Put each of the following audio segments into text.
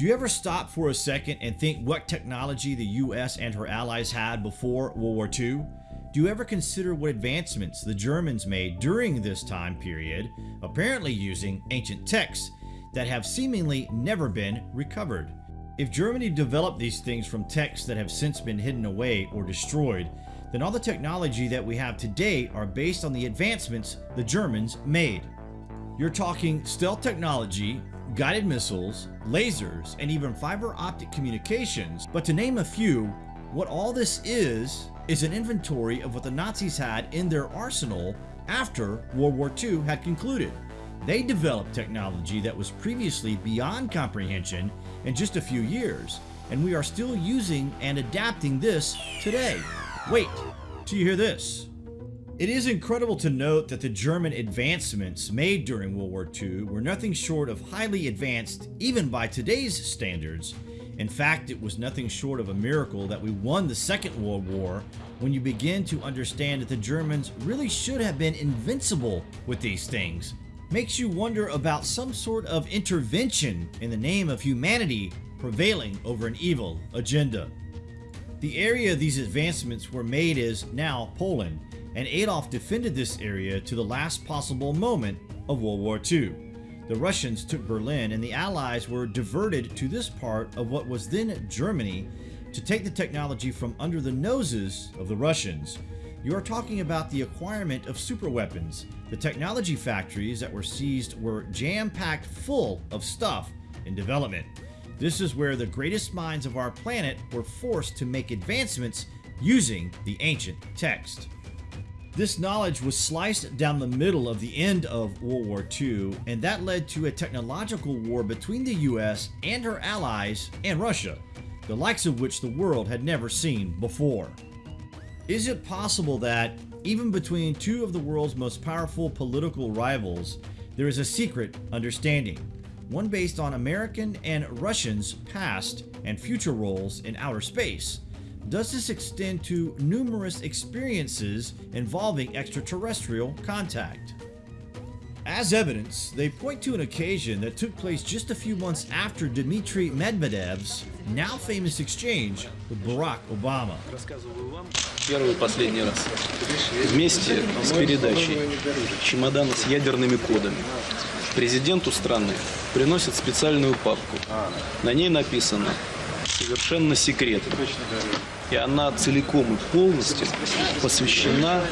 Do you ever stop for a second and think what technology the US and her allies had before World War II? Do you ever consider what advancements the Germans made during this time period, apparently using ancient texts that have seemingly never been recovered? If Germany developed these things from texts that have since been hidden away or destroyed, then all the technology that we have today are based on the advancements the Germans made. You're talking stealth technology, guided missiles, lasers, and even fiber optic communications, but to name a few, what all this is, is an inventory of what the Nazis had in their arsenal after World War II had concluded. They developed technology that was previously beyond comprehension in just a few years, and we are still using and adapting this today. Wait, till you hear this. It is incredible to note that the German advancements made during World War II were nothing short of highly advanced even by today's standards. In fact, it was nothing short of a miracle that we won the Second World War when you begin to understand that the Germans really should have been invincible with these things. Makes you wonder about some sort of intervention in the name of humanity prevailing over an evil agenda. The area these advancements were made is now Poland, and Adolf defended this area to the last possible moment of World War II. The Russians took Berlin and the Allies were diverted to this part of what was then Germany to take the technology from under the noses of the Russians. You are talking about the acquirement of superweapons. The technology factories that were seized were jam-packed full of stuff in development. This is where the greatest minds of our planet were forced to make advancements using the ancient text. This knowledge was sliced down the middle of the end of World War II, and that led to a technological war between the US and her allies and Russia, the likes of which the world had never seen before. Is it possible that, even between two of the world's most powerful political rivals, there is a secret understanding? one based on American and Russians' past and future roles in outer space. Does this extend to numerous experiences involving extraterrestrial contact? As evidence, they point to an occasion that took place just a few months after Dmitry Medvedev's now famous exchange with Barack Obama. Первый последний раз. Вместе с передачей чемодана с ядерными кодами президенту страны приносят специальную папку. На ней написано «Совершенно секретно». И она целиком и полностью посвящена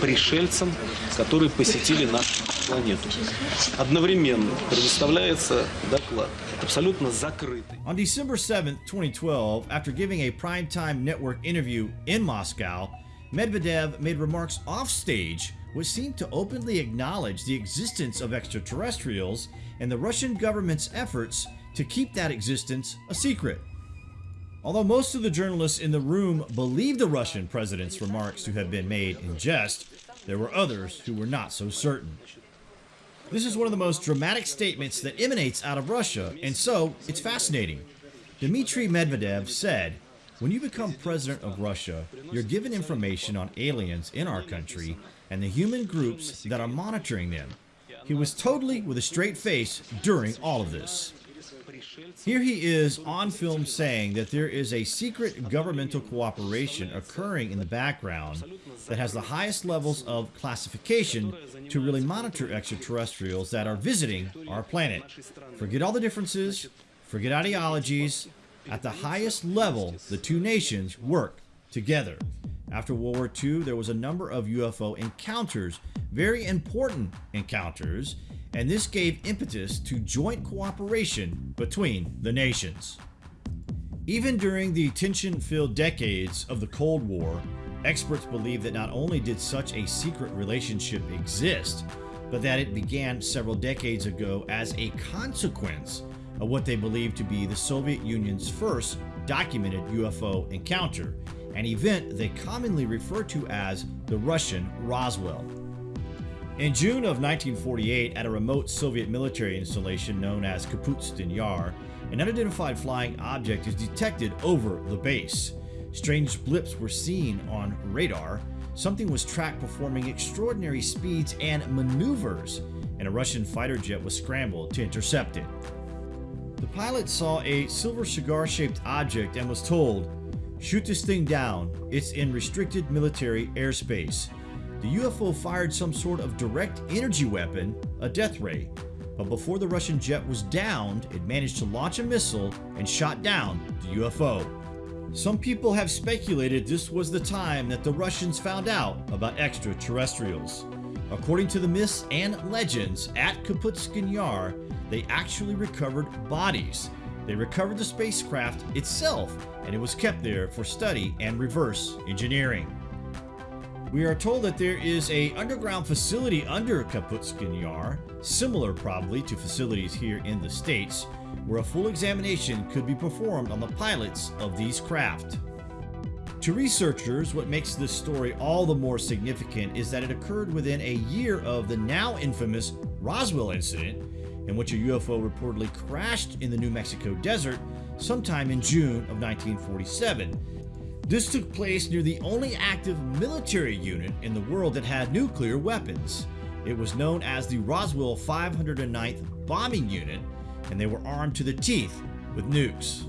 пришельцам, которые посетили нашу планету. Одновременно предоставляется доклад, абсолютно закрытый. On December 7, 2012, after giving a primetime network interview in Moscow, Medvedev made remarks offstage which seemed to openly acknowledge the existence of extraterrestrials and the Russian government's efforts to keep that existence a secret. Although most of the journalists in the room believed the Russian president's remarks to have been made in jest, there were others who were not so certain. This is one of the most dramatic statements that emanates out of Russia, and so it's fascinating. Dmitry Medvedev said, when you become president of Russia, you're given information on aliens in our country and the human groups that are monitoring them. He was totally with a straight face during all of this. Here he is on film saying that there is a secret governmental cooperation occurring in the background that has the highest levels of classification to really monitor extraterrestrials that are visiting our planet. Forget all the differences, forget ideologies. At the highest level, the two nations work together. After World War II, there was a number of UFO encounters, very important encounters, and this gave impetus to joint cooperation between the nations. Even during the tension-filled decades of the Cold War, experts believe that not only did such a secret relationship exist, but that it began several decades ago as a consequence of what they believe to be the Soviet Union's first documented UFO encounter an event they commonly refer to as the Russian Roswell. In June of 1948, at a remote Soviet military installation known as Kapustin Yar, an unidentified flying object is detected over the base. Strange blips were seen on radar. Something was tracked performing extraordinary speeds and maneuvers, and a Russian fighter jet was scrambled to intercept it. The pilot saw a silver cigar-shaped object and was told, shoot this thing down, it's in restricted military airspace. The UFO fired some sort of direct energy weapon, a death ray, but before the Russian jet was downed, it managed to launch a missile and shot down the UFO. Some people have speculated this was the time that the Russians found out about extraterrestrials. According to the myths and legends, at Kapustin Yar, they actually recovered bodies. They recovered the spacecraft itself, and it was kept there for study and reverse engineering. We are told that there is a underground facility under Kapustin Yar, similar probably to facilities here in the States, where a full examination could be performed on the pilots of these craft. To researchers, what makes this story all the more significant is that it occurred within a year of the now infamous Roswell incident, in which a UFO reportedly crashed in the New Mexico desert sometime in June of 1947. This took place near the only active military unit in the world that had nuclear weapons. It was known as the Roswell 509th Bombing Unit, and they were armed to the teeth with nukes.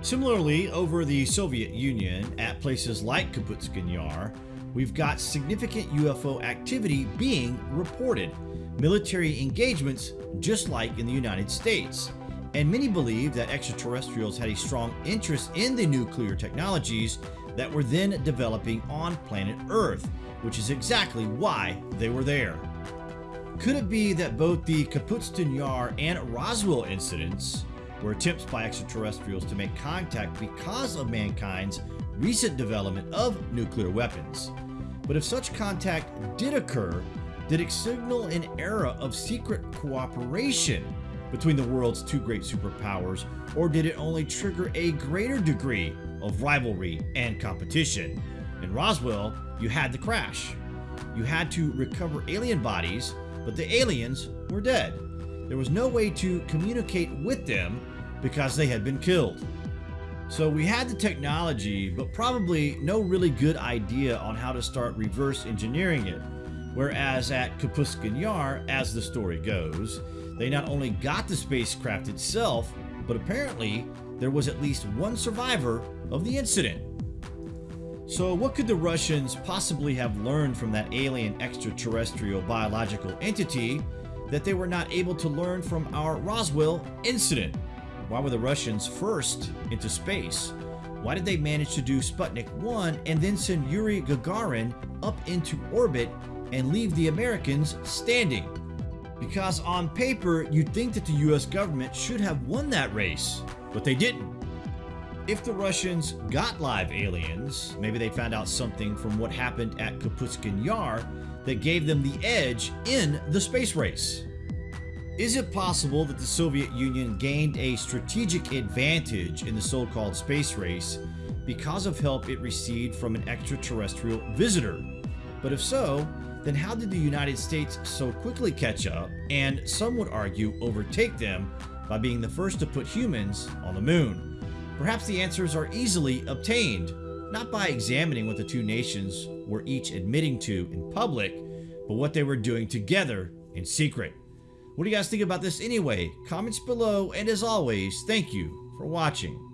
Similarly, over the Soviet Union, at places like Kapustin Yar, we've got significant UFO activity being reported, military engagements just like in the United States. And many believe that extraterrestrials had a strong interest in the nuclear technologies that were then developing on planet Earth, which is exactly why they were there. Could it be that both the Kapustin Yar and Roswell incidents were attempts by extraterrestrials to make contact because of mankind's recent development of nuclear weapons? But if such contact did occur, did it signal an era of secret cooperation between the world's two great superpowers, or did it only trigger a greater degree of rivalry and competition? In Roswell, you had the crash. You had to recover alien bodies but the aliens were dead. There was no way to communicate with them because they had been killed. So we had the technology, but probably no really good idea on how to start reverse engineering it. Whereas at Kapustin Yar, as the story goes, they not only got the spacecraft itself, but apparently there was at least one survivor of the incident. So what could the Russians possibly have learned from that alien extraterrestrial biological entity that they were not able to learn from our Roswell incident? Why were the Russians first into space? Why did they manage to do Sputnik 1 and then send Yuri Gagarin up into orbit and leave the Americans standing? Because on paper, you'd think that the US government should have won that race, but they didn't. If the Russians got live aliens, maybe they found out something from what happened at Kapustin Yar that gave them the edge in the space race. Is it possible that the Soviet Union gained a strategic advantage in the so-called space race because of help it received from an extraterrestrial visitor? But if so, then how did the United States so quickly catch up and some would argue overtake them by being the first to put humans on the moon? Perhaps the answers are easily obtained, not by examining what the two nations were each admitting to in public, but what they were doing together in secret. What do you guys think about this anyway? Comments below, and as always, thank you for watching.